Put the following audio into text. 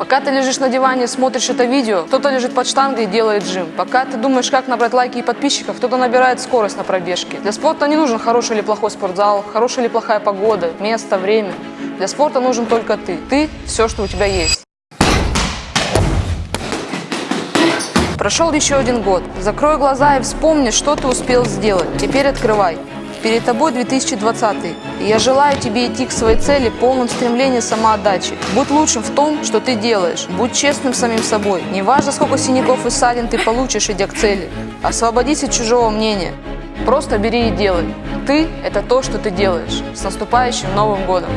Пока ты лежишь на диване, смотришь это видео, кто-то лежит под штангой и делает жим. Пока ты думаешь, как набрать лайки и подписчиков, кто-то набирает скорость на пробежке. Для спорта не нужен хороший или плохой спортзал, хорошая или плохая погода, место, время. Для спорта нужен только ты. Ты – все, что у тебя есть. Прошел еще один год. Закрой глаза и вспомни, что ты успел сделать. Теперь открывай. Перед тобой 2020 и я желаю тебе идти к своей цели полным стремлением самоотдачи. Будь лучшим в том, что ты делаешь. Будь честным самим собой. Не важно, сколько синяков и ссадин ты получишь, идя к цели. Освободись от чужого мнения. Просто бери и делай. Ты – это то, что ты делаешь. С наступающим Новым Годом!